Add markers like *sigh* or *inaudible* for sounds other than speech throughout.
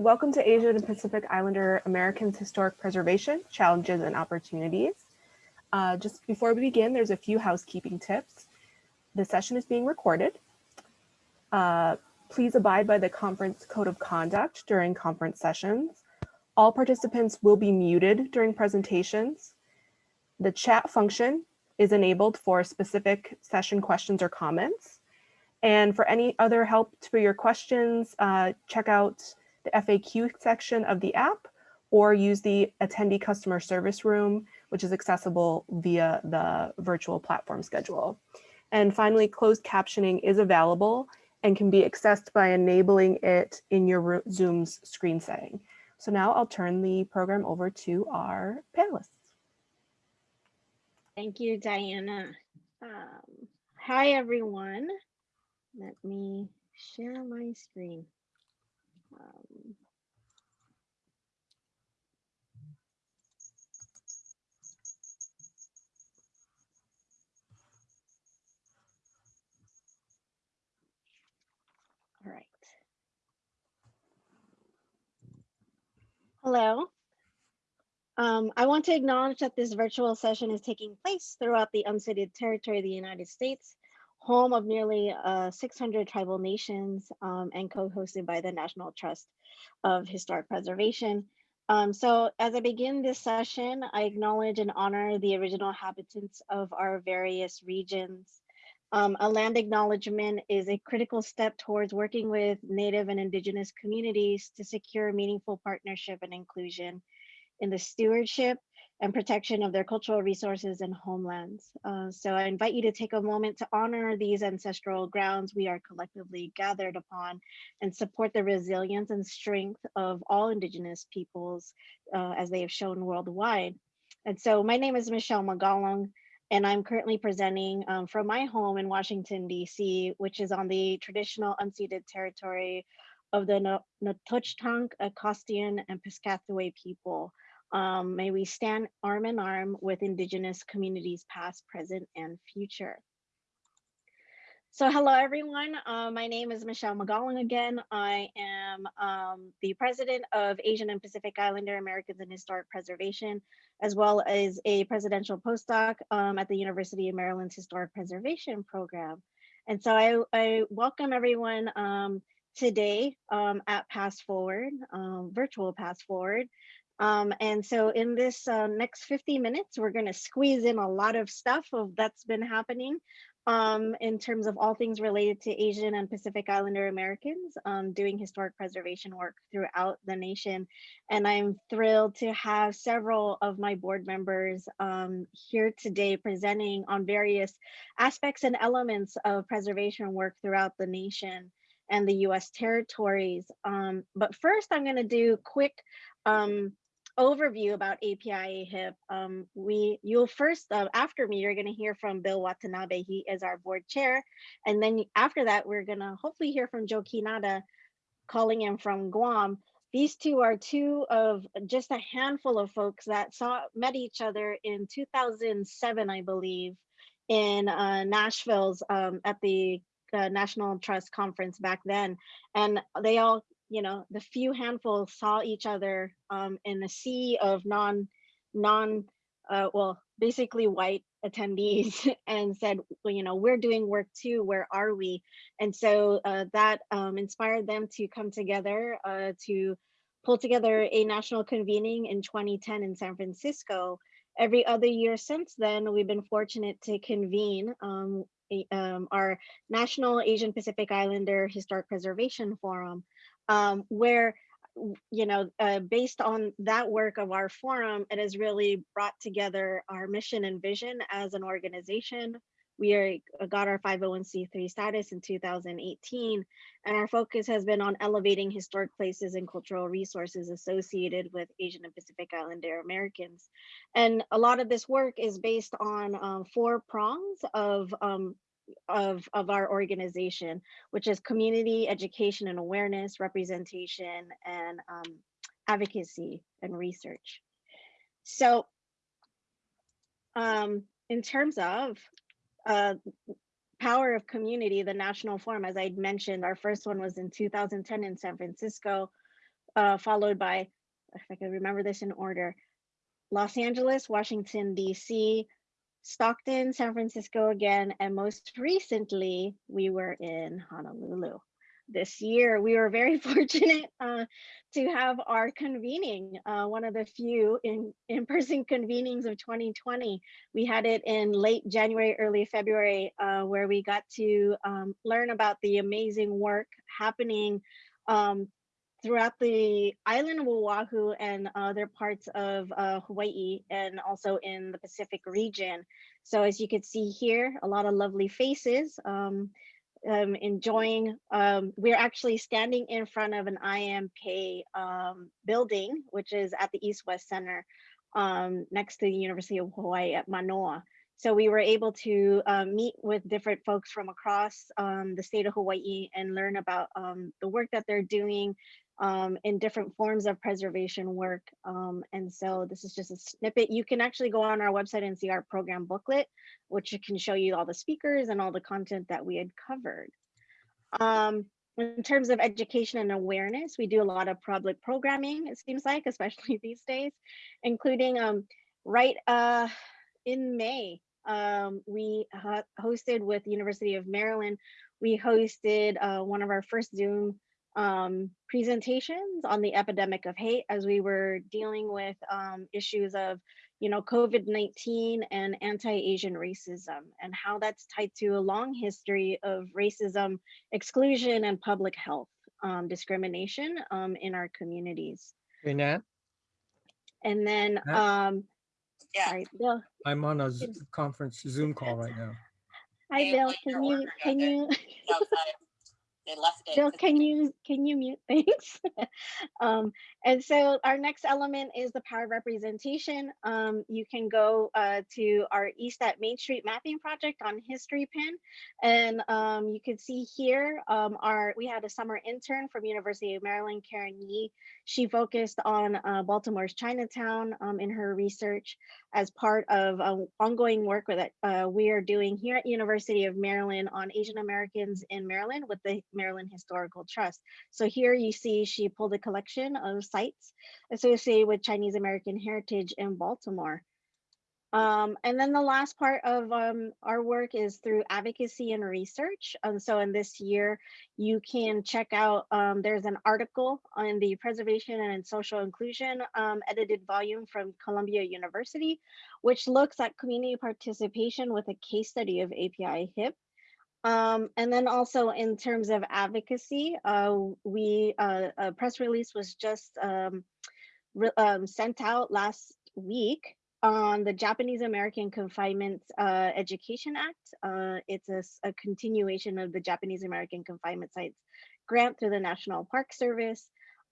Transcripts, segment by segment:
welcome to Asian and Pacific Islander Americans Historic Preservation Challenges and Opportunities. Uh, just before we begin, there's a few housekeeping tips. The session is being recorded. Uh, please abide by the conference code of conduct during conference sessions. All participants will be muted during presentations. The chat function is enabled for specific session questions or comments. And for any other help for your questions, uh, check out the FAQ section of the app or use the attendee customer service room, which is accessible via the virtual platform schedule. And finally, closed captioning is available and can be accessed by enabling it in your Zoom's screen setting. So now I'll turn the program over to our panelists. Thank you, Diana. Um, hi, everyone. Let me share my screen. Um, all right. Hello. Um, I want to acknowledge that this virtual session is taking place throughout the unceded territory of the United States home of nearly uh, 600 tribal nations um, and co-hosted by the National Trust of Historic Preservation. Um, so as I begin this session, I acknowledge and honor the original inhabitants of our various regions. Um, a land acknowledgement is a critical step towards working with Native and Indigenous communities to secure meaningful partnership and inclusion in the stewardship and protection of their cultural resources and homelands. Uh, so I invite you to take a moment to honor these ancestral grounds we are collectively gathered upon and support the resilience and strength of all Indigenous peoples uh, as they have shown worldwide. And so my name is Michelle Magalong, and I'm currently presenting um, from my home in Washington, DC, which is on the traditional unceded territory of the Nacotchtank, Anacostan, and Piscataway people. Um, may we stand arm in arm with Indigenous communities past, present, and future. So hello everyone, uh, my name is Michelle Magalong again. I am um, the president of Asian and Pacific Islander Americans in Historic Preservation, as well as a presidential postdoc um, at the University of Maryland's Historic Preservation Program. And so I, I welcome everyone um, today um, at PastForward, um, virtual PastForward. Um, and so in this uh, next 50 minutes, we're going to squeeze in a lot of stuff of that's been happening um, in terms of all things related to Asian and Pacific Islander Americans um, doing historic preservation work throughout the nation. And I'm thrilled to have several of my board members um, here today presenting on various aspects and elements of preservation work throughout the nation and the US territories. Um, but first I'm gonna do quick um, overview about API HIP, um, we you'll first uh, after me, you're going to hear from Bill Watanabe. He is our board chair, and then after that, we're going to hopefully hear from Joe Quinata, calling in from Guam. These two are two of just a handful of folks that saw met each other in 2007, I believe, in uh, Nashville's um, at the uh, National Trust Conference back then, and they all you know, the few handful saw each other um, in a sea of non, non, uh, well, basically white attendees *laughs* and said, well, you know, we're doing work too, where are we? And so uh, that um, inspired them to come together uh, to pull together a national convening in 2010 in San Francisco. Every other year since then, we've been fortunate to convene um, a, um, our National Asian Pacific Islander Historic Preservation Forum, um, where you know, uh, based on that work of our forum, it has really brought together our mission and vision as an organization. We are, uh, got our 501c3 status in 2018, and our focus has been on elevating historic places and cultural resources associated with Asian and Pacific Islander Americans. And a lot of this work is based on um, four prongs of um, of, of our organization, which is community education and awareness, representation, and um, advocacy and research. So um, in terms of uh, power of community, the national forum, as I mentioned, our first one was in 2010 in San Francisco. uh, followed by, if I can remember this in order, Los Angeles, Washington, DC, Stockton, San Francisco again, and most recently we were in Honolulu. This year, we were very *laughs* fortunate uh, to have our convening, uh, one of the few in in-person convenings of 2020. We had it in late January, early February, uh, where we got to um, learn about the amazing work happening um, throughout the island of Oahu and other parts of uh, Hawaii and also in the Pacific region. So as you can see here, a lot of lovely faces. Um, um, enjoying, um, we're actually standing in front of an IMK um, building, which is at the East West Center um, next to the University of Hawaii at Manoa. So we were able to um, meet with different folks from across um, the state of Hawaii and learn about um, the work that they're doing um, in different forms of preservation work. Um, and so this is just a snippet. You can actually go on our website and see our program booklet, which can show you all the speakers and all the content that we had covered. Um, in terms of education and awareness, we do a lot of public programming, it seems like, *laughs* especially these days, including um, right uh, in May, um, we hosted with University of Maryland, we hosted uh, one of our first Zoom um, presentations on the epidemic of hate as we were dealing with um, issues of, you know, COVID-19 and anti-Asian racism and how that's tied to a long history of racism, exclusion, and public health um, discrimination um, in our communities. Hey, Nat, And then, um, Yeah. sorry, Bill. I'm on a conference Zoom call right now. Hi, Bill. Can you, can you? *laughs* They left it. Jill, can you can you mute *laughs* things? um, and so our next element is the power of representation. Um, you can go uh, to our East at Main Street mapping project on Historypin, and um, you can see here um, our we had a summer intern from University of Maryland, Karen Yee. She focused on uh, Baltimore's Chinatown um, in her research as part of uh, ongoing work that uh, we are doing here at University of Maryland on Asian Americans in Maryland with the Maryland Historical Trust. So here you see she pulled a collection of sites associated with Chinese American heritage in Baltimore. Um, and then the last part of um, our work is through advocacy and research. And so in this year, you can check out, um, there's an article on the preservation and social inclusion um, edited volume from Columbia University, which looks at community participation with a case study of API HIP. Um, and then also in terms of advocacy, uh, we uh, a press release was just um, re um, sent out last week on the Japanese American Confinement uh, Education Act. Uh, it's a, a, continuation of the Japanese American Confinement Sites grant through the National Park Service.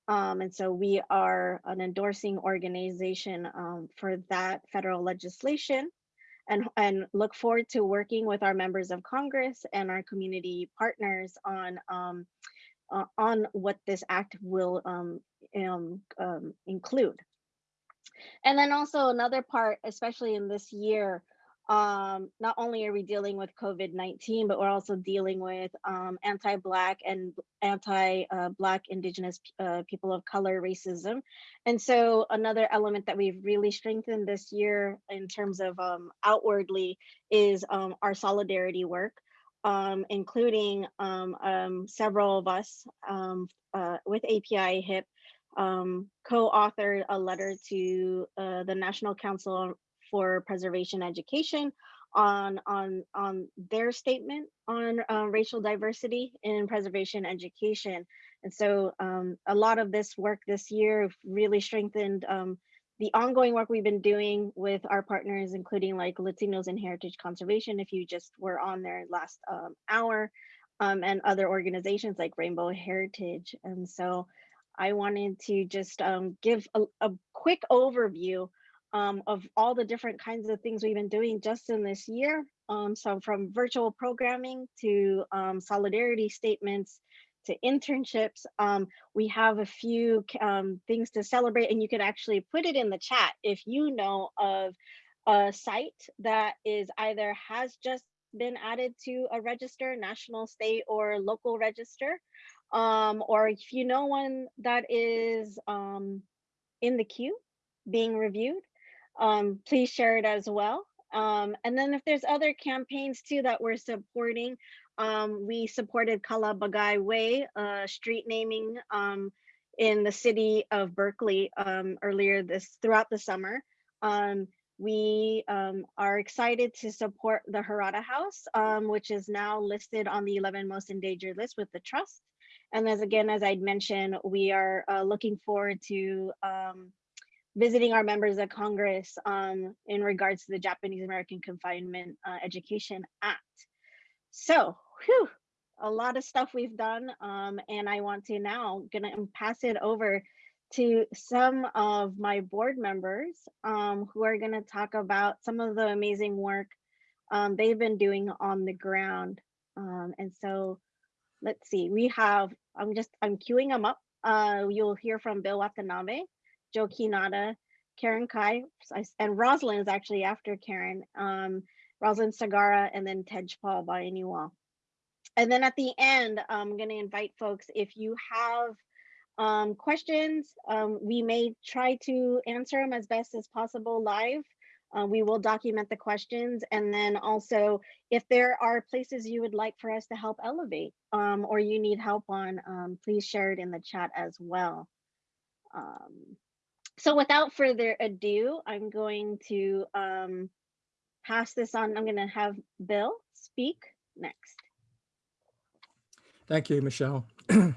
Um, and so we are an endorsing organization um, for that federal legislation and, and look forward to working with our members of Congress and our community partners on um, uh, on what this act will um, um, um, include. And then also another part, especially in this year, um, not only are we dealing with COVID-19, but we're also dealing with um, anti-Black and anti-Black uh, Indigenous uh, people of color racism. And so another element that we've really strengthened this year in terms of um, outwardly is um, our solidarity work. Um, including um, several of us uh, with API HIP um, co-authored a letter to uh, the National Council for Preservation Education on on on their statement on uh, racial diversity in preservation education. And so um, a lot of this work this year really strengthened um, the ongoing work we've been doing with our partners, including like Latinos and Heritage Conservation, if you just were on there last um, hour, um, and other organizations like Rainbow Heritage. And so I wanted to just um, give a, a, quick overview um, of all the different kinds of things we've been doing just in this year. Um, so from virtual programming to um, solidarity statements to internships, um, we have a few um, things to celebrate and you can actually put it in the chat if you know of a site that is either has just been added to a register, national, state, or local register, Um, or if you know one that is in the queue being reviewed, um, please share it as well. Um, and then if there's other campaigns too that we're supporting, um, we supported Kala Bagai Way, uh, street naming um, in the city of Berkeley um, earlier this throughout the summer. Um, we um, are excited to support the Harada House, um, which is now listed on the 11 most endangered list with the trust. And as again, as I'd mentioned, we are uh, looking forward to um, visiting our members of Congress um, in regards to the Japanese American Confinement uh, Education Act. So, whew, a lot of stuff we've done, um, and I want to now gonna pass it over to some of my board members um, who are gonna talk about some of the amazing work um, they've been doing on the ground. Um, and so, let's see, we have, I'm just, I'm queuing them up. Uh, you'll hear from Bill Watanabe, Joe Quinata, Karen Kai, and Rosalind is actually after Karen, um, Rosalind Sagara, and then Tej Paul by Bainiwal. And then at the end, I'm going to invite folks, if you have um, questions, um, we may try to answer them as best as possible live. Uh, we will document the questions. And then also, if there are places you would like for us to help elevate um, or you need help on, um, please share it in the chat as well. So without further ado, I'm going to um, pass this on. I'm going to have Bill speak next. Thank you, Michelle. *clears throat* Hi,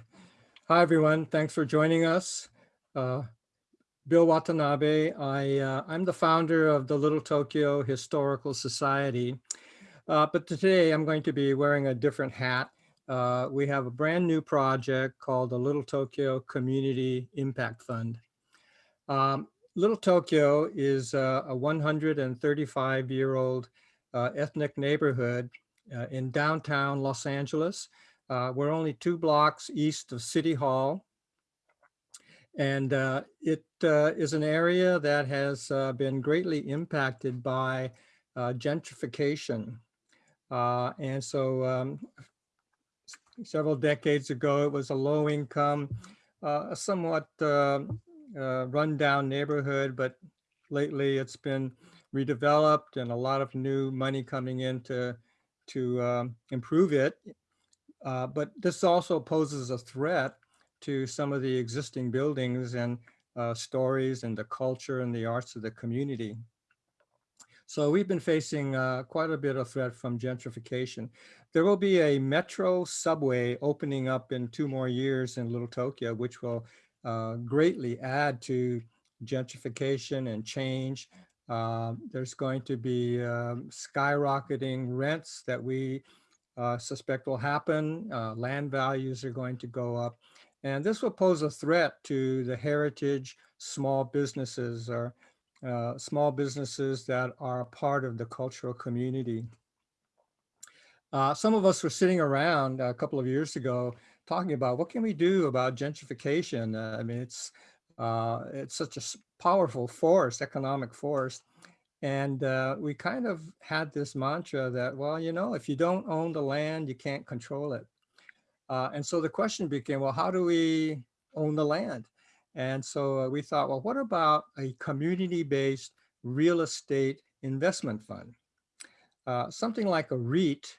everyone. Thanks for joining us. Uh, Bill Watanabe. I, uh, I'm the founder of the Little Tokyo Historical Society. Uh, but today I'm going to be wearing a different hat. Uh, we have a brand new project called the Little Tokyo Community Impact Fund. Um, Little Tokyo is uh, a 135 year old uh, ethnic neighborhood uh, in downtown Los Angeles. Uh, we're only two blocks east of City Hall. And uh, it uh, is an area that has been greatly impacted by gentrification. and so um, several decades ago, it was a low income, uh, somewhat uh, rundown neighborhood, but lately it's been redeveloped and a lot of new money coming in to, to um, improve it. Uh, but this also poses a threat to some of the existing buildings and uh, stories and the culture and the arts of the community. So we've been facing uh, quite a bit of threat from gentrification. There will be a metro subway opening up in two more years in Little Tokyo, which will uh, greatly add to gentrification and change. Uh, there's going to be um, skyrocketing rents that we uh, suspect will happen. Uh, land values are going to go up. And this will pose a threat to the heritage small businesses or uh, small businesses that are part of the cultural community. Some of us were sitting around a couple of years ago talking about what can we do about gentrification. Uh, I mean, it's uh, it's such a powerful force, economic force. And uh, we kind of had this mantra that, well, you know, if you don't own the land, you can't control it. Uh, and so the question became, well, how do we own the land? And so uh, we thought, well, what about a community-based real estate investment fund? Uh, something like a REIT,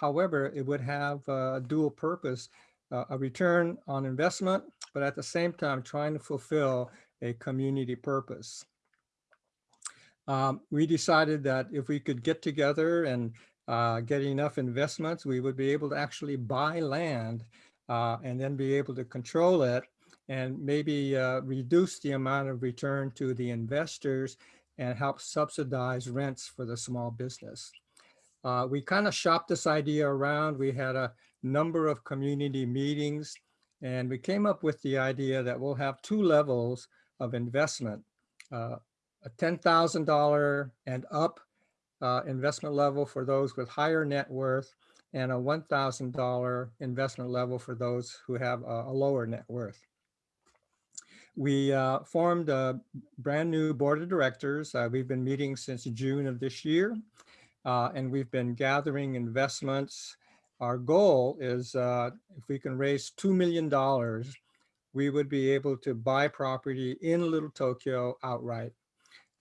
however, it would have a dual purpose, uh, a return on investment, but at the same time trying to fulfill a community purpose um, we decided that if we could get together and uh, get enough investments, we would be able to actually buy land uh, and then be able to control it and maybe uh, reduce the amount of return to the investors and help subsidize rents for the small business. Uh, we kind of shopped this idea around. We had a number of community meetings and we came up with the idea that we'll have two levels of investment. Uh, a $10,000 and up uh, investment level for those with higher net worth and a $1,000 investment level for those who have a, a lower net worth. We uh, formed a brand new board of directors. Uh, we've been meeting since June of this year, uh, and we've been gathering investments. our goal is uh, if we can raise $2 million, we would be able to buy property in Little Tokyo outright.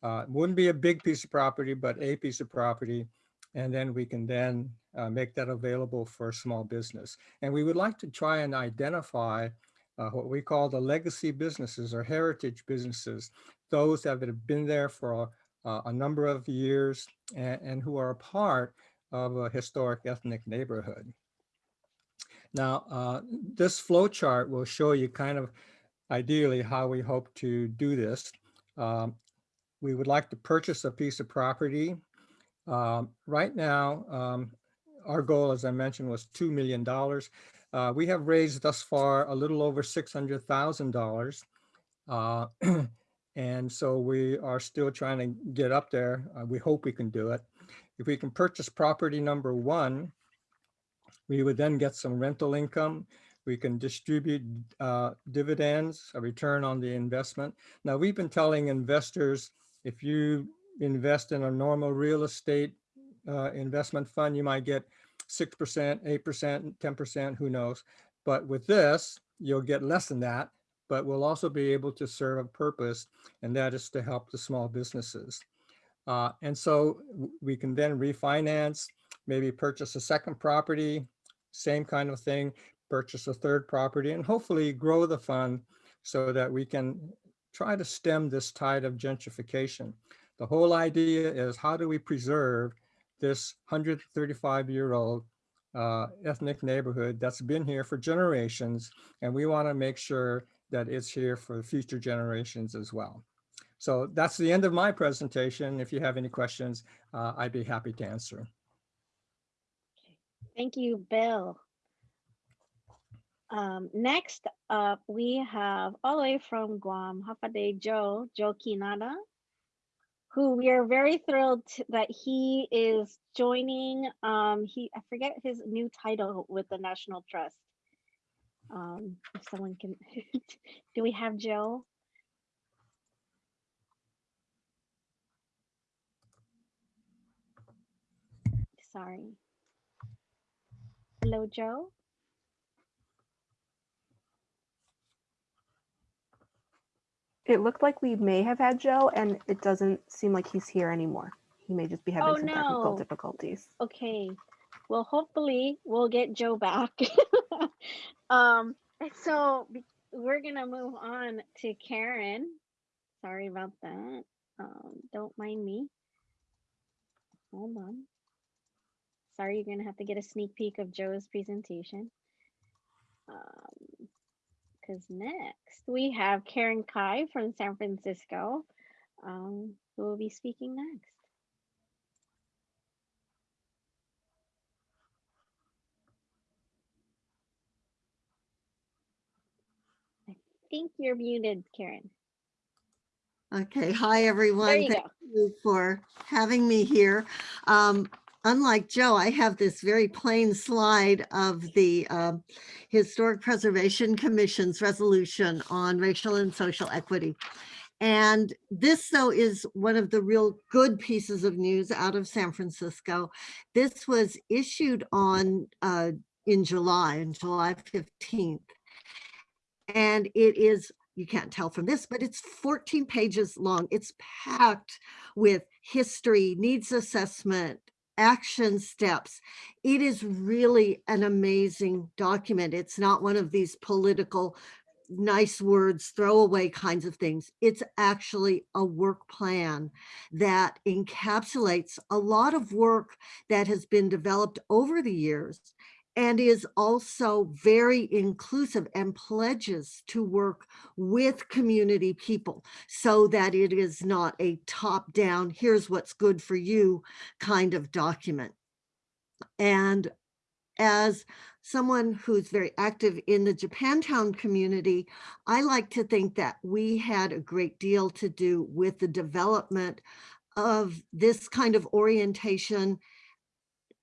Uh, wouldn't be a big piece of property, but a piece of property. And then we can then uh, make that available for small business. And we would like to try and identify uh, what we call the legacy businesses or heritage businesses, those that have been there for a, a number of years and, and who are a part of a historic ethnic neighborhood. Now, uh, this flow chart will show you kind of ideally how we hope to do this. Um, we would like to purchase a piece of property. Um, right now, um, our goal, as I mentioned, was $2 million. Uh, we have raised thus far a little over $600,000. Uh, *clears throat* and so we are still trying to get up there. Uh, we hope we can do it. If we can purchase property number one, we would then get some rental income. We can distribute uh, dividends, a return on the investment. Now, we've been telling investors, if you invest in a normal real estate uh, investment fund, you might get 6%, 8%, 10%, who knows. But with this, you'll get less than that, but we'll also be able to serve a purpose, and that is to help the small businesses. Uh, and so we can then refinance, maybe purchase a second property, same kind of thing, purchase a third property, and hopefully grow the fund so that we can try to stem this tide of gentrification. The whole idea is how do we preserve this 135 year old uh, ethnic neighborhood that's been here for generations, and we want to make sure that it's here for future generations as well. So that's the end of my presentation. If you have any questions, uh, I'd be happy to answer. Thank you, Bill. Um, next up, we have all the way from Guam, Hafa adai Joe, Joe Quinata, who we are very thrilled that he is joining. Um, he, I forget his new title with the National Trust. Um, if someone can, *laughs* do we have Joe? Sorry. Hello, Joe? It looked like we may have had Joe, and it doesn't seem like he's here anymore. He may just be having Oh, some technical difficulties. Okay. Well, hopefully we'll get Joe back. *laughs* *laughs* um, so we're gonna move on to Karen. Sorry about that. Um, don't mind me. Hold on. Sorry, you're gonna have to get a sneak peek of Joe's presentation. Um, because next we have Karen Kai from San Francisco, um, who will be speaking next. I think you're muted, Karen. Okay, hi, There everyone. you Thank go. you for having me here. Um, Unlike Joe, I have this very plain slide of the um, Historic Preservation Commission's resolution on racial and social equity. And this, though, is one of the real good pieces of news out of San Francisco. This was issued on uh, in July, on July 15th. And it is you can't tell from this, but it's 14 pages long. It's packed with history, needs assessment, action steps. It is really an amazing document. It's not one of these political nice words, throwaway kinds of things. It's actually a work plan that encapsulates a lot of work that has been developed over the years and is also very inclusive and pledges to work with community people so that it is not a top down, here's what's good for you kind of document. And as someone who's very active in the Japantown community, I like to think that we had a great deal to do with the development of this kind of orientation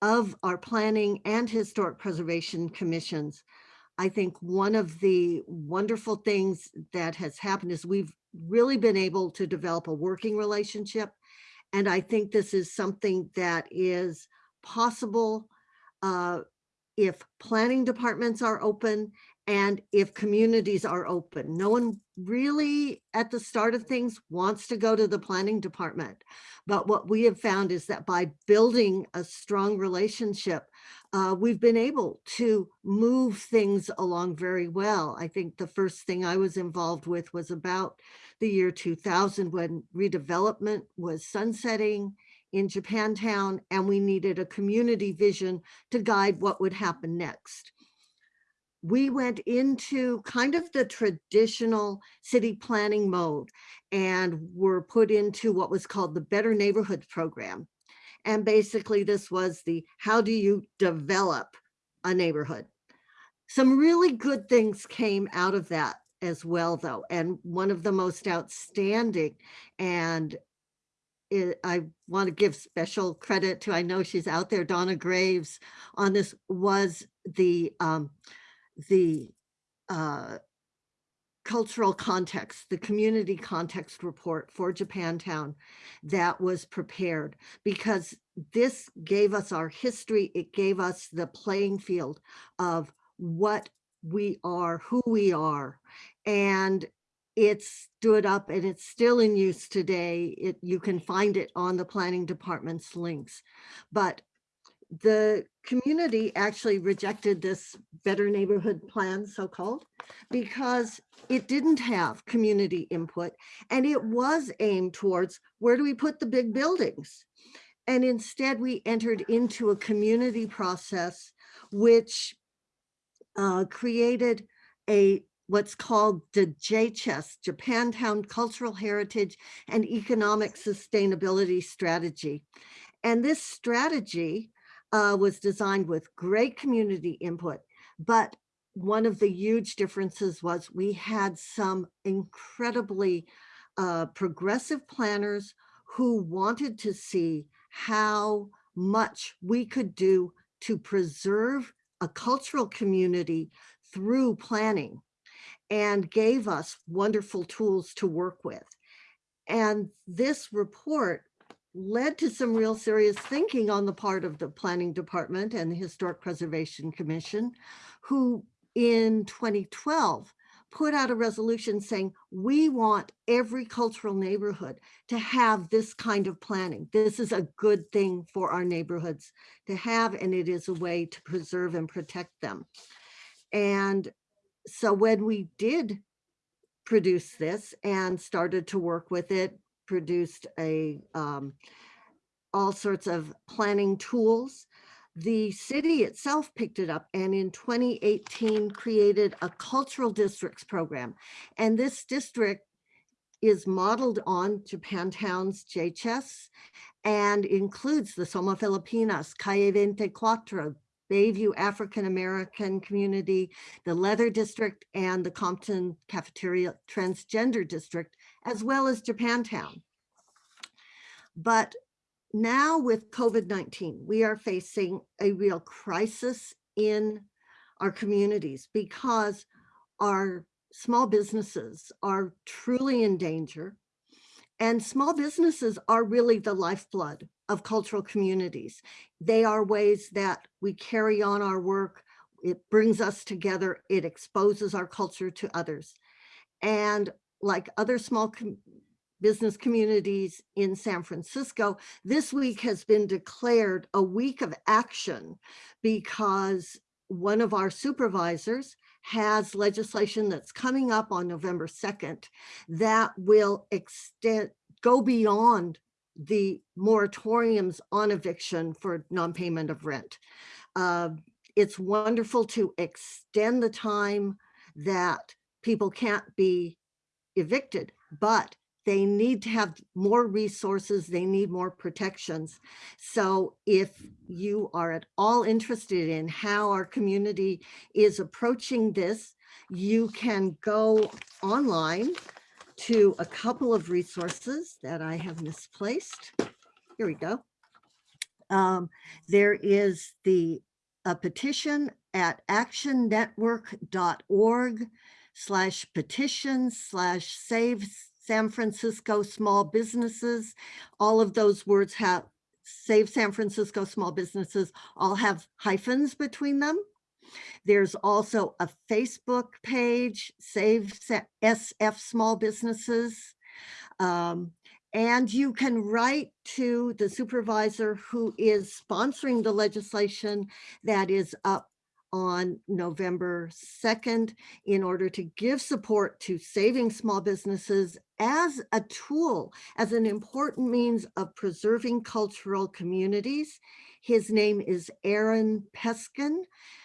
of our planning and historic preservation commissions. I think one of the wonderful things that has happened is we've really been able to develop a working relationship. And I think this is something that is possible uh, if planning departments are open and if communities are open. No one really at the start of things wants to go to the planning department. But what we have found is that by building a strong relationship, uh, we've been able to move things along very well. I think the first thing I was involved with was about the year 2000 when redevelopment was sunsetting in Japantown and we needed a community vision to guide what would happen next. We went into kind of the traditional city planning mode and were put into what was called the Better Neighborhoods Program. And basically this was the, how do you develop a neighborhood? Some really good things came out of that as well though. And one of the most outstanding and it, I want to give special credit to, I know she's out there, Donna Graves on this was the, um, the, uh, cultural context, the community context report for Japantown that was prepared because this gave us our history. It gave us the playing field of what we are, who we are. And it stood up and it's still in use today. It, you can find it on the planning department's links. But the community actually rejected this better neighborhood plan, so-called, because it didn't have community input and it was aimed towards where do we put the big buildings? And instead we entered into a community process which uh, created a what's called the JCHES, Japantown Cultural Heritage and Economic Sustainability Strategy. And this strategy uh, was designed with great community input, but one of the huge differences was we had some incredibly uh, progressive planners who wanted to see how much we could do to preserve a cultural community through planning and gave us wonderful tools to work with. And this report led to some real serious thinking on the part of the planning department and the Historic Preservation Commission, who in 2012 put out a resolution saying, we want every cultural neighborhood to have this kind of planning. This is a good thing for our neighborhoods to have, and it is a way to preserve and protect them. And so when we did produce this and started to work with it, produced a um, all sorts of planning tools. The city itself picked it up and in 2018 created a cultural districts program. And this district is modeled on Japantown's JCHES and includes the Soma Filipinas, Calle 24, Bayview African American community, the Leather District, and the Compton Cafeteria Transgender District, as well as Japantown. But now with COVID-19, we are facing a real crisis in our communities because our small businesses are truly in danger. And small businesses are really the lifeblood of cultural communities. They are ways that we carry on our work. It brings us together. It exposes our culture to others. And like other small com business communities in San Francisco, this week has been declared a week of action because one of our supervisors has legislation that's coming up on November 2nd that will extend, go beyond the moratoriums on eviction for non-payment of rent. Uh, it's wonderful to extend the time that people can't be evicted, but they need to have more resources. They need more protections. So if you are at all interested in how our community is approaching this, you can go online to a couple of resources that I have misplaced. Here we go. Um, there is the a petition at actionnetwork.org slash petition slash save San Francisco small businesses. All of those words have Save San Francisco Small Businesses all have hyphens between them. There's also a Facebook page, Save SF Small Businesses. Um, and you can write to the supervisor who is sponsoring the legislation that is up on November 2nd in order to give support to saving small businesses as a tool, as an important means of preserving cultural communities. His name is Aaron Peskin.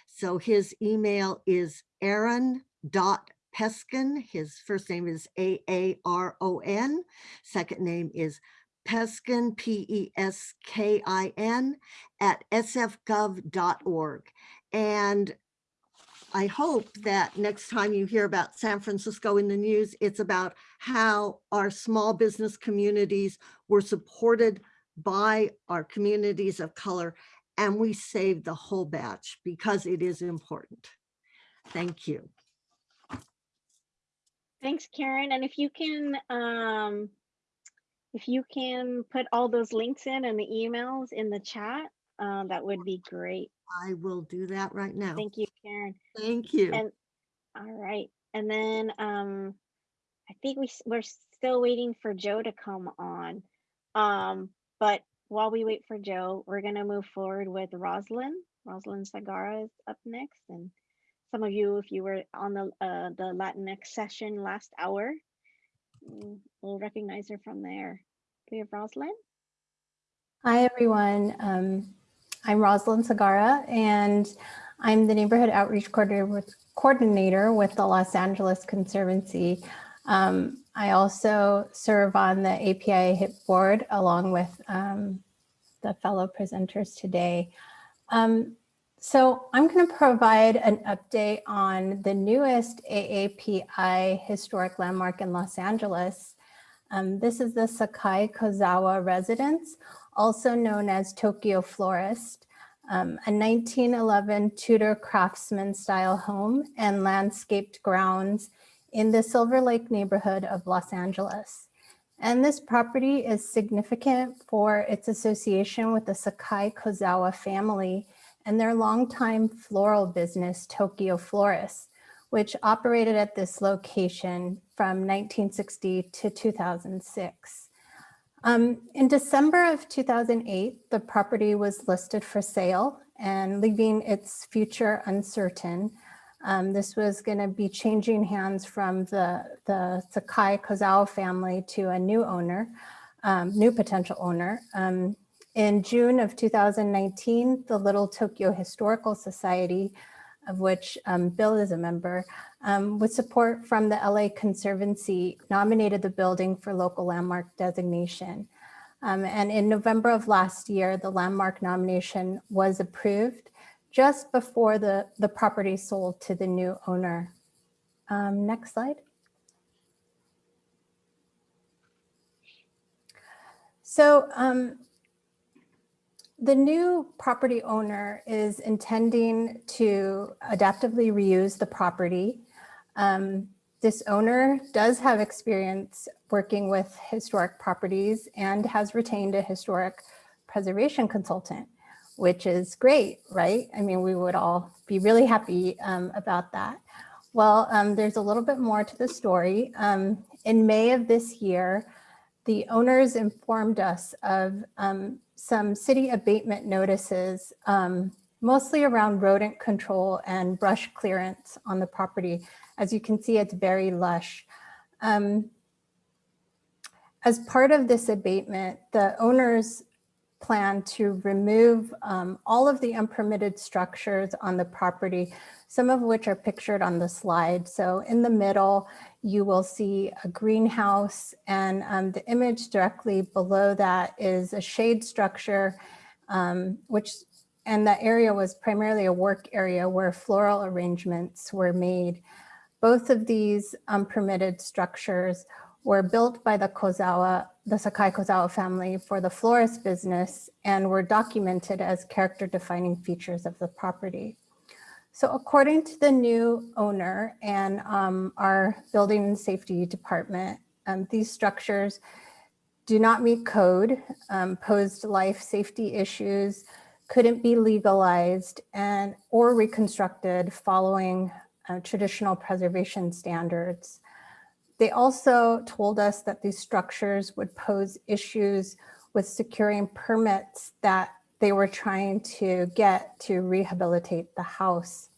So his email is aaron dot Peskin. His first name is A-A-R-O-N. Second name is Peskin, P-E-S-K-I-N, at sfgov.org. And I hope that next time you hear about San Francisco in the news, it's about how our small business communities were supported by our communities of color and we saved the whole batch because it is important. Thank you. Thanks, Karen. And if you can, um, if you can put all those links in and the emails in the chat, uh, that would be great. I will do that right now. Thank you, Karen. Thank you. And, all right. And then, um, I think we, we're still waiting for Joe to come on. Um, but while we wait for Joe, we're gonna move forward with Roslyn. Roslyn Sagara is up next. And some of you, if you were on the, uh, the Latinx session last hour, mm, we'll recognize her from there. Do we have Roslyn? Hi, everyone. Um, I'm Rosalind Sagara, and I'm the Neighborhood Outreach Coordinator with, coordinator with the Los Angeles Conservancy. Um, I also serve on the API HIP board along with um, the fellow presenters today. Um, so I'm going to provide an update on the newest AAPI historic landmark in Los Angeles. Um, this is the Sakai Kozawa residence, also known as Tokyo Florist, um, a 1911 Tudor craftsman style home and landscaped grounds in the Silver Lake neighborhood of Los Angeles. And this property is significant for its association with the Sakai Kozawa family and their longtime floral business, Tokyo Florist, which operated at this location from 1960 to 2006. Um, in December of 2008, the property was listed for sale and leaving its future uncertain. Um, this was going to be changing hands from the, the Sakai Kozawa family to a new owner, um, new potential owner. Um, in June of 2019, the Little Tokyo Historical Society, of which um, Bill is a member, um, with support from the LA Conservancy, nominated the building for local landmark designation. Um, and in November of last year, the landmark nomination was approved just before the, the property sold to the new owner. Um, next slide. So um, the new property owner is intending to adaptively reuse the property. Um, this owner does have experience working with historic properties and has retained a historic preservation consultant, which is great, right? I mean, we would all be really happy um, about that. Well, um, there's a little bit more to the story. Um, in May of this year, the owners informed us of um, some city abatement notices, um, mostly around rodent control and brush clearance on the property. As you can see, it's very lush. Um, as part of this abatement, the owners plan to remove um, all of the unpermitted structures on the property, some of which are pictured on the slide. So in the middle, you will see a greenhouse and um, the image directly below that is a shade structure, um, which and that area was primarily a work area where floral arrangements were made. Both of these unpermitted structures were built by the Kozawa, the Sakai Kozawa family for the florist business and were documented as character defining features of the property. So according to the new owner and um, our building safety department, um, these structures do not meet code, um, posed life safety issues, couldn't be legalized and or reconstructed following uh, traditional preservation standards. They also told us that these structures would pose issues with securing permits that they were trying to get to rehabilitate the house.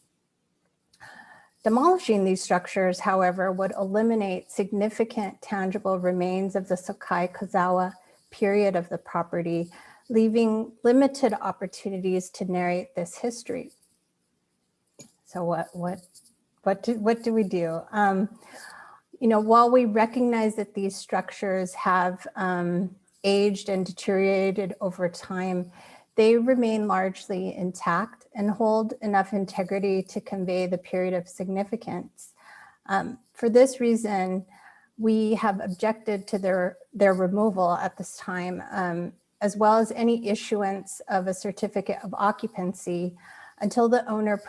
Demolishing these structures, however, would eliminate significant tangible remains of the Sakai Kozawa period of the property, leaving limited opportunities to narrate this history. So what, what, what, do, what do we do? Um, you know, while we recognize that these structures have um, aged and deteriorated over time, they remain largely intact and hold enough integrity to convey the period of significance. Um, for this reason, we have objected to their, their removal at this time, um, as well as any issuance of a certificate of occupancy until the owner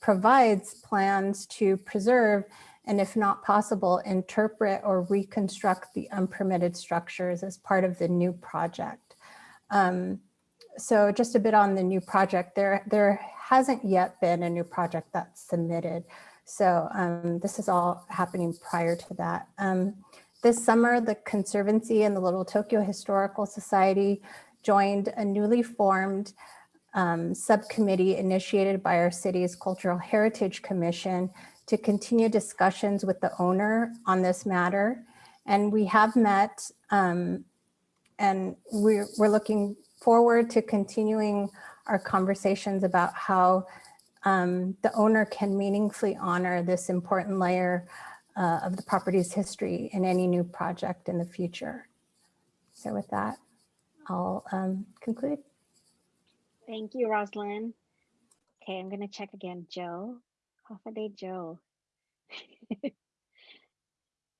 provides plans to preserve and if not possible, interpret or reconstruct the unpermitted structures as part of the new project. Um, so just a bit on the new project, there, there hasn't yet been a new project that's submitted. So um, this is all happening prior to that. Um, this summer, the Conservancy and the Little Tokyo Historical Society joined a newly formed um, subcommittee initiated by our city's Cultural Heritage Commission to continue discussions with the owner on this matter. And we have met um, and we're, we're looking forward to continuing our conversations about how um, the owner can meaningfully honor this important layer uh, of the property's history in any new project in the future. So with that, I'll um, conclude. Thank you, Rosalind. Okay, I'm gonna check again. Joe, day, Joe. *laughs*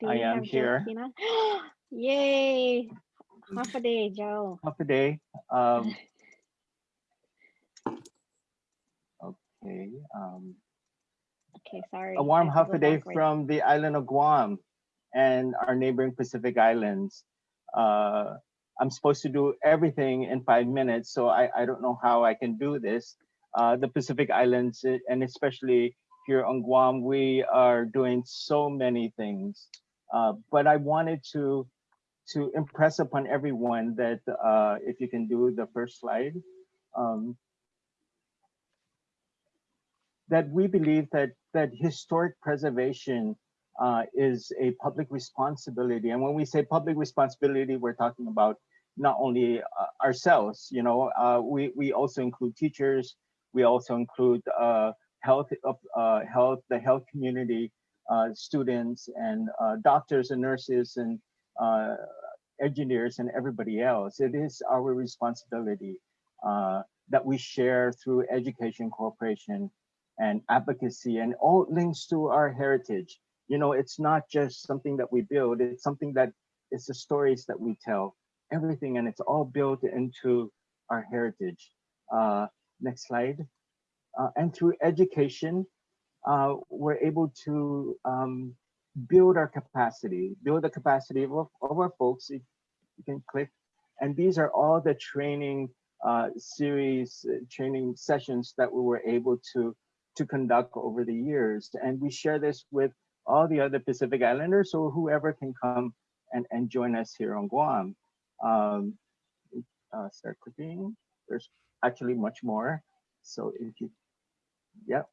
Do I am here. Joe here. Kina? *gasps* Yay! day, Joe. Hafa adai. Um, *laughs* okay. Um, Okay, sorry. a warm Hafa adai backwards. from the island of Guam and our neighboring Pacific Islands. Uh, I'm supposed to do everything in five minutes, so I, I don't know how I can do this. Uh, the Pacific Islands, and especially here on Guam, we are doing so many things. Uh, but I wanted to to impress upon everyone that uh, if you can do the first slide, um, that we believe that that historic preservation uh, is a public responsibility. And when we say public responsibility, we're talking about not only uh, ourselves, you know, uh, we, we also include teachers, we also include uh, health, uh, health, the health community, uh, students and doctors and nurses and engineers and everybody else. It is our responsibility that we share through education cooperation and advocacy and all links to our heritage. You know, it's not just something that we build, it's something that it's the stories that we tell, everything, and it's all built into our heritage. Uh, next slide. Uh, and through education, uh, we're able to um, build our capacity, build the capacity of, of our folks. If you can click. And these are all the training uh, series, uh, training sessions that we were able to to conduct over the years. And we share this with all the other Pacific Islanders or whoever can come and, and join us here on Guam. Um, uh, start clicking. There's actually much more. So if you, yep.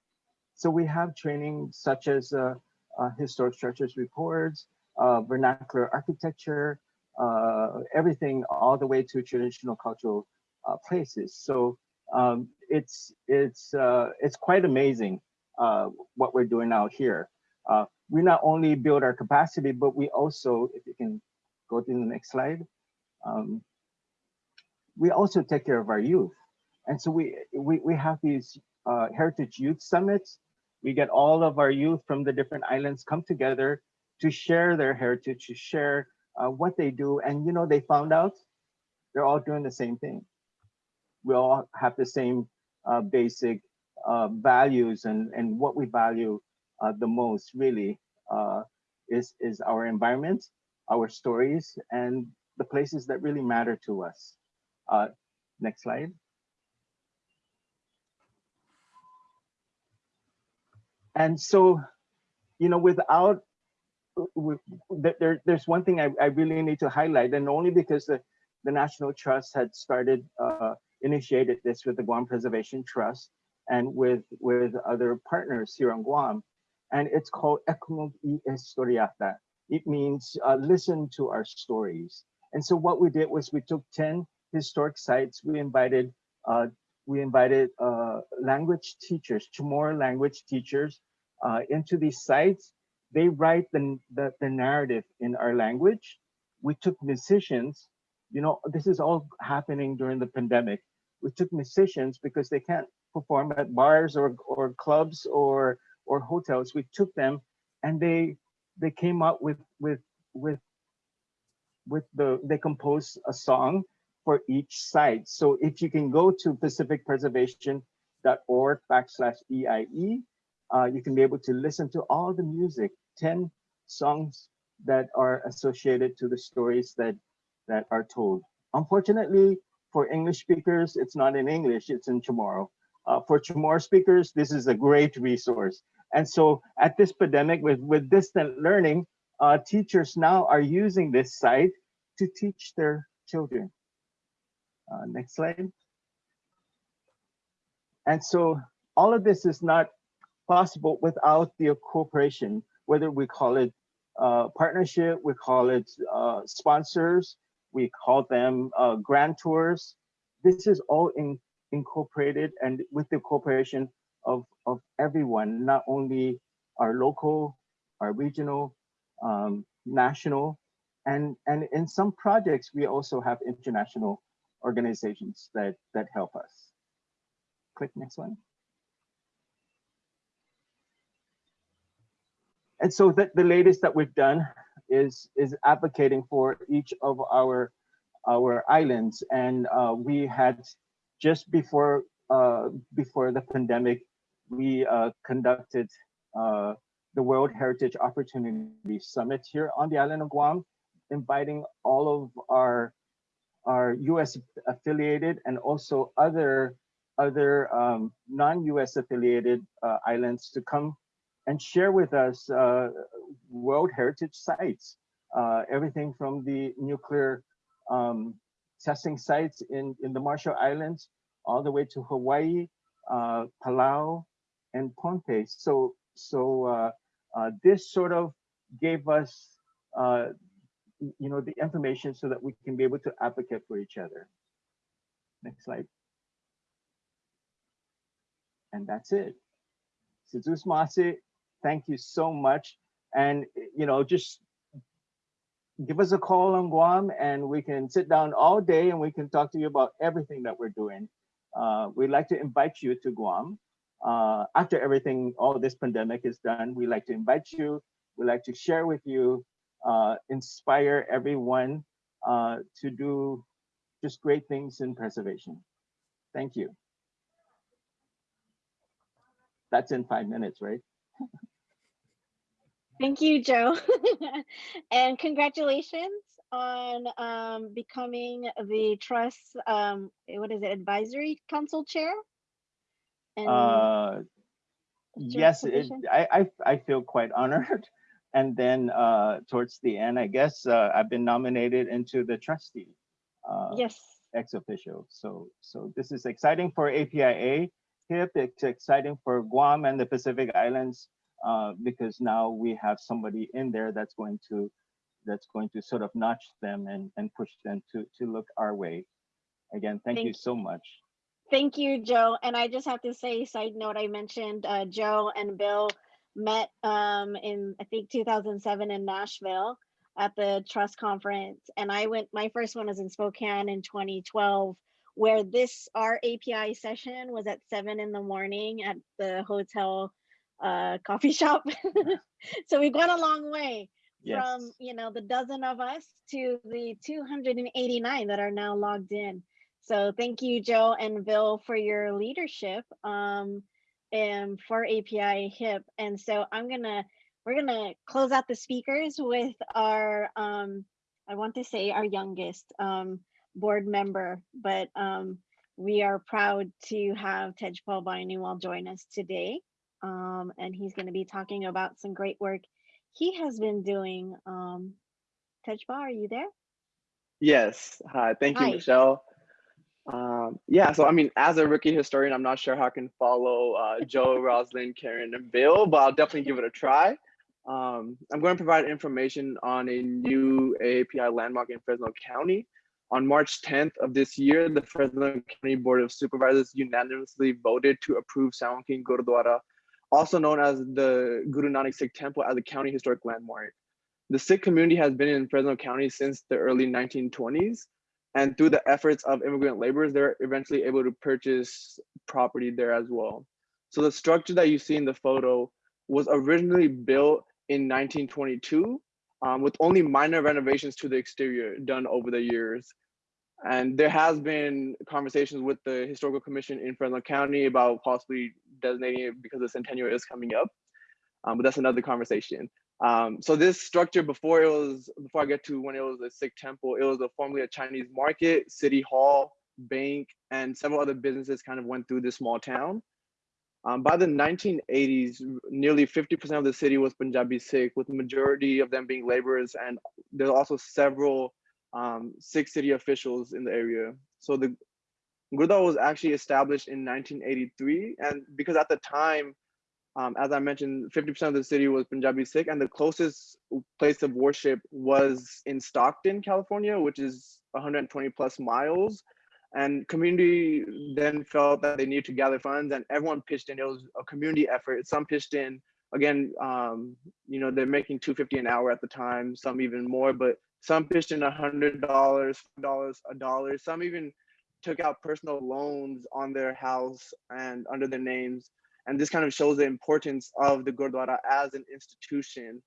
So we have training such as uh, uh, historic structures reports, uh, vernacular architecture, uh, everything all the way to traditional cultural uh, places. So um, it's it's uh, it's quite amazing what we're doing out here. We not only build our capacity, but we also, if you can go to the next slide, um, we also take care of our youth. And so we we, we have these uh, Heritage Youth Summits. We get all of our youth from the different islands come together to share their heritage, to share uh, what they do. And you know, they found out they're all doing the same thing we all have the same uh, basic uh, values and, and what we value uh, the most really uh, is, is our environment, our stories, and the places that really matter to us. Next slide. And so, you know, without, with, there, there's one thing I, I really need to highlight, and only because the, the National Trust had started, uh, initiated this with the Guam Preservation Trust and with, with other partners here on Guam. And it's called Ekumog y Historiata. It means uh, listen to our stories. And so what we did was we took 10 historic sites. We invited uh, we invited uh, language teachers, Chamorro language teachers uh, into these sites. They write the, the, the narrative in our language. We took musicians, you know, this is all happening during the pandemic. We took musicians because they can't perform at bars or, or clubs or, or hotels. We took them and they they came up with with with with the they composed a song for each site. So if you can go to pacificpreservation.org backslash EIE, uh, you can be able to listen to all the music, 10 songs that are associated to the stories that, that are told. Unfortunately, for English speakers, it's not in English, it's in Chamorro. Uh, for Chamorro speakers, this is a great resource. And so at this pandemic with, with distant learning, uh, teachers now are using this site to teach their children. Uh, next slide. And so all of this is not possible without the cooperation, whether we call it uh, partnership, we call it uh, sponsors, we call them uh, grantors. This is all in, incorporated and with the cooperation of, of everyone, not only our local, our regional, um, national, and, and in some projects, we also have international organizations that, that help us. Click next one. And so the, the latest that we've done is, is advocating for each of our, our islands. And uh, we had just before, uh, before the pandemic, we uh, conducted uh, the World Heritage Opportunity Summit here on the island of Guam, inviting all of our our U.S. affiliated and also other other um, non-U.S. affiliated uh, islands to come and share with us uh, World Heritage sites. Uh, everything from the nuclear um, testing sites in, in the Marshall Islands, all the way to Hawaii, uh, Palau, and Pohnpei. So, so uh, uh, this sort of gave us you know, the information so that we can be able to advocate for each other. Next slide. And that's it. Si Yu'os Ma'åse', thank you so much. And, you know, just give us a call on Guam and we can sit down all day and we can talk to you about everything that we're doing. Uh, we'd like to invite you to Guam. Uh, after everything, all this pandemic is done, we'd like to invite you. We'd like to share with you uh, inspire everyone uh, to do just great things in preservation. Thank you. That's in five minutes, right? Thank you, Joe. *laughs* and congratulations on um, becoming the trust, um, what is it, advisory council chair? And uh, yes, it, I, I, I feel quite *laughs* honored. And then uh, towards the end, I guess uh, I've been nominated into the trustee. Uh, yes. Ex officio. So, so this is exciting for APIA HIP. It's exciting for Guam and the Pacific Islands uh, because now we have somebody in there that's going to that's going to sort of notch them and, and push them to, to look our way. Again, thank, thank you so much. Thank you, Joe. And I just have to say, side note, I mentioned uh, Joe and Bill met um, in I think 2007 in Nashville at the Trust Conference, and I went. My first one was in Spokane in 2012, where this our API session was at seven in the morning at the hotel uh, *laughs* coffee shop. *laughs* so we've gone a long way yes. from you know the dozen of us to the 289 that are now logged in. So thank you, Joe and Bill, for your leadership. Um, um, for API HIP. And so I'm gonna, we're gonna close out the speakers with our um, I want to say our youngest um, board member, but um, we are proud to have Tej Paul Bainuwal join us today. Um, and he's going to be talking about some great work he has been doing. Um, Tejpal, are you there? Yes. Hi. Thank you, Michelle. Um, yeah. So, I mean, as a rookie historian, I'm not sure how I can follow uh, Joe, *laughs* Rosalind, Karen, and Bill, but I'll definitely give it a try. Um, I'm going to provide information on a new AAPI landmark in Fresno County. On March 10th of this year, the Fresno County Board of Supervisors unanimously voted to approve San Joaquin Gurdwara, also known as the Guru Nanak Sikh Temple, as a county historic landmark. The Sikh community has been in Fresno County since the early 1920s, and through the efforts of immigrant laborers, they're eventually able to purchase property there as well. So the structure that you see in the photo was originally built in 1922 um, with only minor renovations to the exterior done over the years. And there has been conversations with the historical commission in Fresno County about possibly designating it because the centennial is coming up. Um, but that's another conversation. Um, so this structure before it was, before I get to when it was a Sikh temple, it was a formerly a Chinese market, city hall, bank, and several other businesses kind of went through this small town. Um, by the 1980s, nearly 50% of the city was Punjabi Sikh, with the majority of them being laborers, and there's also several um, Sikh city officials in the area. So the Gurdwara was actually established in 1983, and because at the time, um, as I mentioned, 50% of the city was Punjabi Sikh, and the closest place of worship was in Stockton, California, which is 120 plus miles and community then felt that they needed to gather funds and everyone pitched in. It was a community effort. Some pitched in again um, you know they're making 250 an hour at the time some even more but some pitched in a hundred dollars dollars a dollar. Some even took out personal loans on their house and under their names. And this kind of shows the importance of the gurdwara as an institution.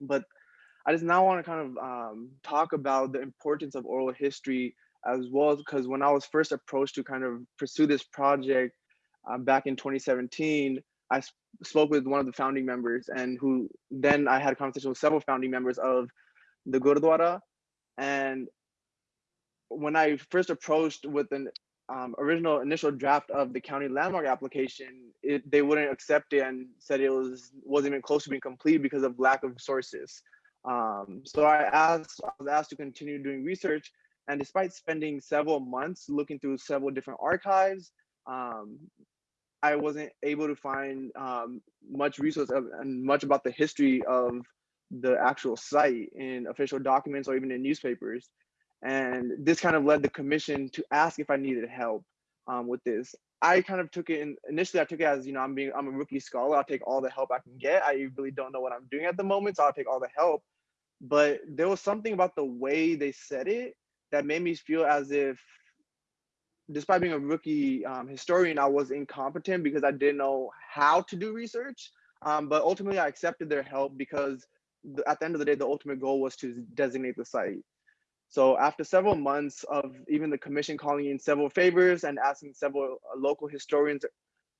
But i just now want to kind of um, talk about the importance of oral history as well because when I was first approached to kind of pursue this project um, back in 2017, I sp spoke with one of the founding members and who then I had a conversation with several founding members of the Gurdwara. And when I first approached with an um, original initial draft of the county landmark application, it, they wouldn't accept it and said it was wasn't even close to being complete because of lack of sources. Um, so I asked, I was asked to continue doing research and despite spending several months looking through several different archives, um, I wasn't able to find um, much resource of, and much about the history of the actual site in official documents or even in newspapers. And this kind of led the commission to ask if I needed help um, with this. I kind of took it in, initially I took it as, you know, I'm being, I'm a rookie scholar. I'll take all the help I can get. I really don't know what I'm doing at the moment, so I'll take all the help. But there was something about the way they said it that made me feel as if despite being a rookie um, historian, I was incompetent because I didn't know how to do research. Um, but ultimately, I accepted their help because at the end of the day, the ultimate goal was to designate the site. So after several months of even the commission calling in several favors and asking several uh, local historians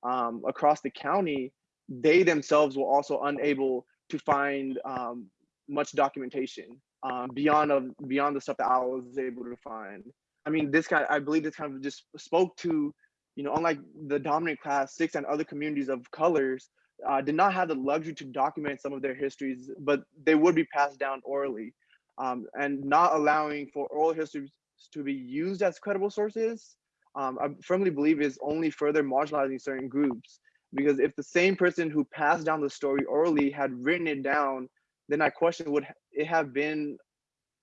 um, across the county, they themselves were also unable to find um, much documentation um, beyond of beyond the stuff that I was able to find. I mean, this guy, I believe this kind of just spoke to, you know, unlike the dominant class six and other communities of colors, uh, did not have the luxury to document some of their histories, but they would be passed down orally, um, and not allowing for oral histories to be used as credible sources. Um, I firmly believe is only further marginalizing certain groups because if the same person who passed down the story orally had written it down then I question would it have been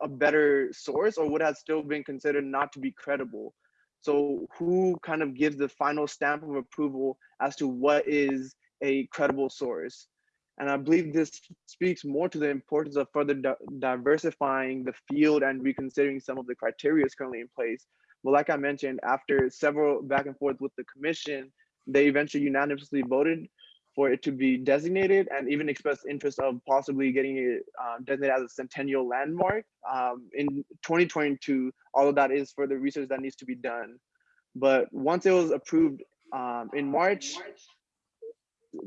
a better source or would have still been considered not to be credible? So who kind of gives the final stamp of approval as to what is a credible source? And I believe this speaks more to the importance of further di diversifying the field and reconsidering some of the criteria currently in place. But like I mentioned, after several back and forth with the commission, they eventually unanimously voted for it to be designated and even expressed interest of possibly getting it uh, designated as a centennial landmark um, in 2022, All of that is for the research that needs to be done. But once it was approved um, in March,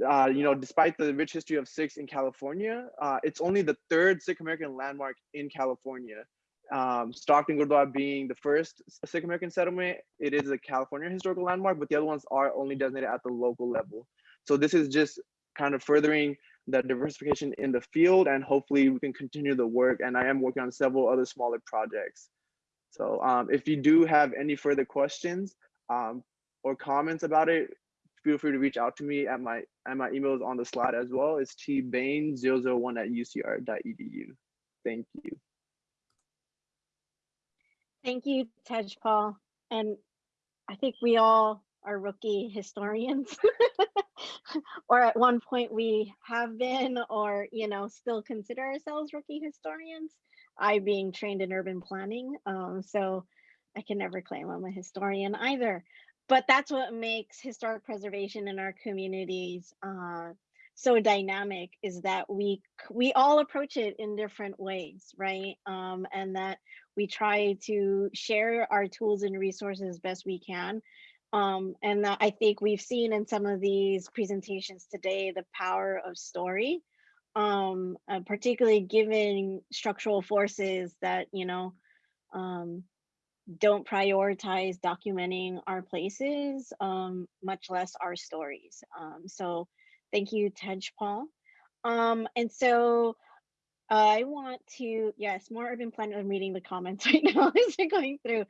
uh, you know, despite the rich history of Sikhs in California, uh, it's only the third Sikh American landmark in California. Um, Stockton Gurdwara being the first Sikh American settlement, it is a California historical landmark, but the other ones are only designated at the local level. So this is just kind of furthering the diversification in the field and hopefully we can continue the work and I am working on several other smaller projects. So um, if you do have any further questions um, or comments about it, feel free to reach out to me at my at my email is on the slide as well. It's tbain001 at ucr.edu. Thank you. Thank you, Tejpal. And I think we all are rookie historians. *laughs* or at one point we have been or you know still consider ourselves rookie historians i being trained in urban planning um, so i can never claim i'm a historian either but that's what makes historic preservation in our communities uh, so dynamic is that we we all approach it in different ways right um, and that we try to share our tools and resources best we can um, and I think we've seen in some of these presentations today the power of story, um, uh, particularly given structural forces that, you know, um, don't prioritize documenting our places, um, much less our stories. Um, so thank you, Tej Paul. Um, and so I want to, yes, more urban planners. I'm reading the comments *laughs* right now as they're going through.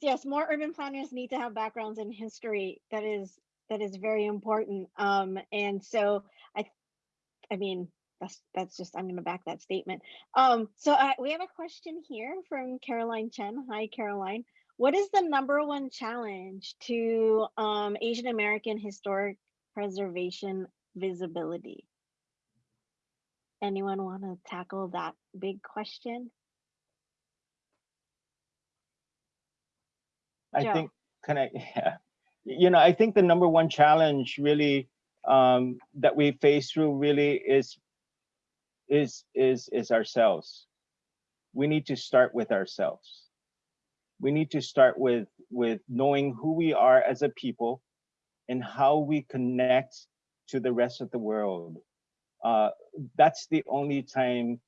Yes, more urban planners need to have backgrounds in history. That is that is very important. Um, and so I, I mean, that's that's just I'm going to back that statement. Um, so I, we have a question here from Caroline Chen. Hi, Caroline. What is the number one challenge to um, Asian American historic preservation visibility? Anyone want to tackle that big question? I Joe. think can *laughs* I yeah. You know, I think the number one challenge really um, that we face through really is is is is ourselves. We need to start with ourselves. We need to start with with knowing who we are as a people and how we connect to the rest of the world. Uh, that's the only time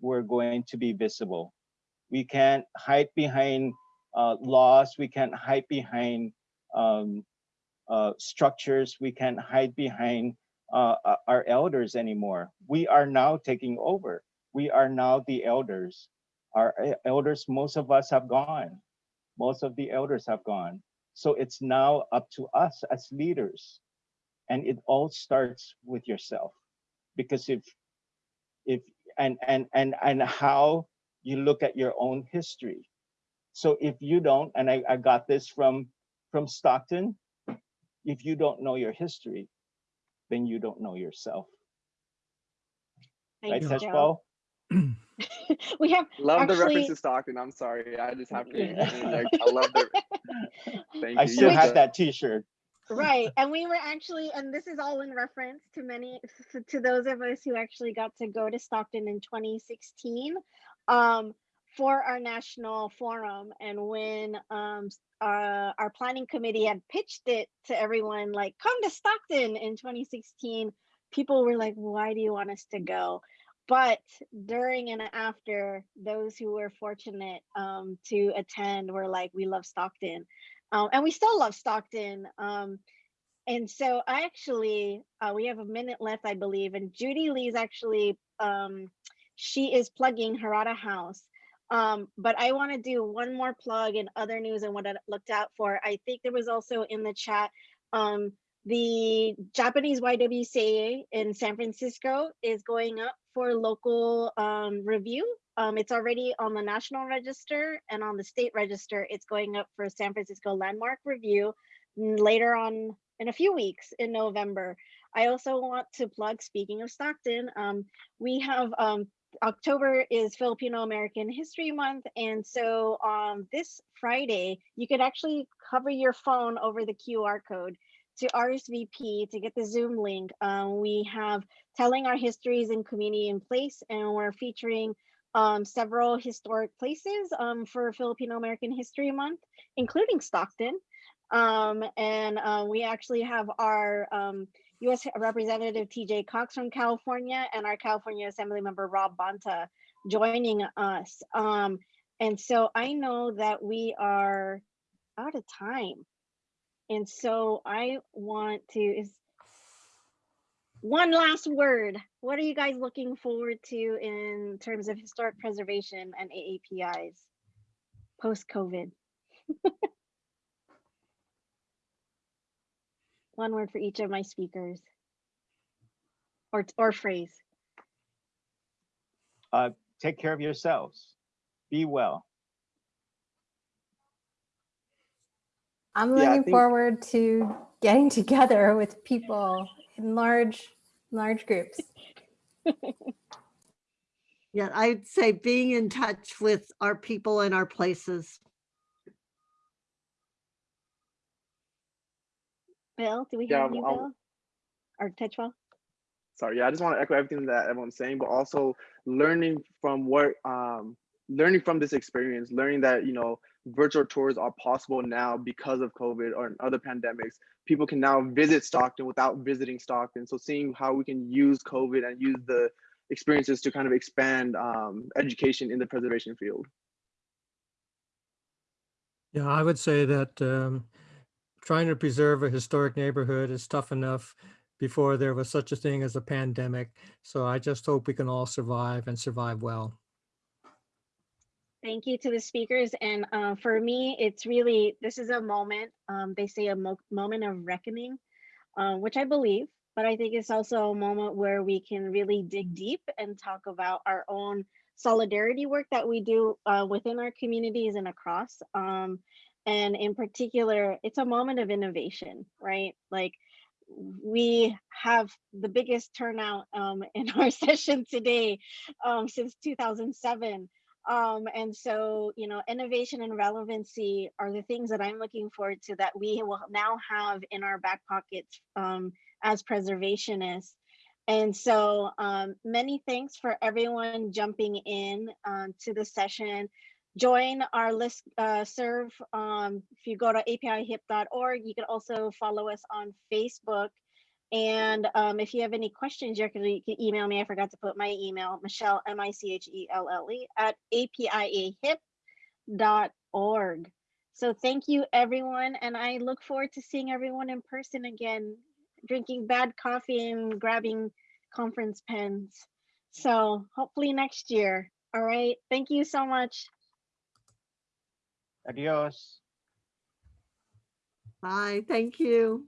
we're going to be visible. We can't hide behind uh, laws. We can't hide behind um, uh, structures. We can't hide behind uh, our elders anymore. We are now taking over. We are now the elders. Our e- elders, most of us have gone. Most of the elders have gone. So it's now up to us as leaders. And it all starts with yourself. Because if if and and and and how you look at your own history so if you don't, and I, I got this from from Stockton, if you don't know your history, then you don't know yourself. Right, Thanks, Tej Joe. *clears throat* We have Love the reference to Stockton. I'm sorry. I just have to Yeah. *laughs* interject. I love the *laughs* thank I you. still have that T-shirt. right *laughs* and we were actually and this is all in reference to many to- to those of us who actually got to go to stockton in 2016 um, for our national forum and when um, s- uh, our planning committee had pitched it to everyone like come to stockton in 2016 people were like why do you want us to go but during and after those who were fortunate um, to attend were like we love stockton um, and we still love Stockton. Um, and so I actually, uh, we have a minute left, I believe, and Judy Lee's actually, um, she is plugging Harada House. Um, but I want to do one more plug in other news and what I looked out for. I think there was also in the chat, um, the Japanese YWCA in San Francisco is going up for local um, review. Um, it's already on the national register and on the state register. It's going up for San Francisco landmark review later on in a few weeks in November. I also want to plug, speaking of Stockton, um, we have um, October is Filipino American History Month. And so on this Friday, you could actually cover your phone over the QR code to RSVP to get the Zoom link. Um, we have telling our histories and community in place, and we're featuring um, several historic places um, for Filipino American History Month, including Stockton. Um, and uh, we actually have our um, U.S. Representative TJ Cox from California and our California Assembly member Rob Bonta joining us. Um, and so I know that we are out of time. And so I want to is one last word. What are you guys looking forward to in terms of historic preservation and AAPIs post COVID? *laughs* one word for each of my speakers or or phrase. Uh, take care of yourselves. Be well. I'm Yeah, looking think- forward to getting together with people in large, large groups. *laughs* Yeah, I'd say being in touch with our people and our places. Bill, do we Yeah, have you, I'll- Bill? Or Tejpal? sorry yeah i just want to echo everything that everyone's saying but also learning from what um learning from this experience learning that you know virtual tours are possible now because of covid or other pandemics people can now visit stockton without visiting stockton so seeing how we can use covid and use the experiences to kind of expand um, education in the preservation field Yeah, I would say that um, trying to preserve a historic neighborhood is tough enough before there was such a thing as a pandemic. So I just hope we can all survive and survive well. Thank you to the speakers. And uh, for me, it's really, this is a moment, um, they say a mo moment of reckoning, uh, which I believe, but I think it's also a moment where we can really dig deep and talk about our own solidarity work that we do uh, within our communities and across. Um, and in particular, it's a moment of innovation, right? Like we have the biggest turnout um, in our *laughs* session today um, since 2007. Um, and so, you know, innovation and relevancy are the things that I'm looking forward to that we will now have in our back pockets um, as preservationists. And so um, many thanks for everyone jumping in um, to the session. Join our list uh, serve. Um, if you go to apiahip.org, you can also follow us on Facebook. And um, if you have any questions, you can, you can email me. I forgot to put my email, Michelle, M-I-C-H-E-L-L-E at apiahip.org. So thank you, everyone. And I look forward to seeing everyone in person again, drinking bad coffee and grabbing conference pens. So hopefully next year. All right. Thank you so much. Adios. Bye, thank you.